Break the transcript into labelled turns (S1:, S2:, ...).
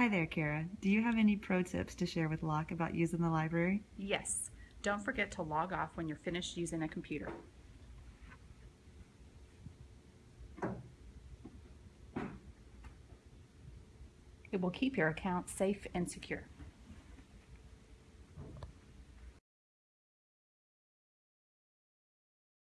S1: Hi there, Kara. Do you have any pro tips to share with Locke about using the library?
S2: Yes, don't forget to log off when you're finished using a computer. It will keep your account safe and secure.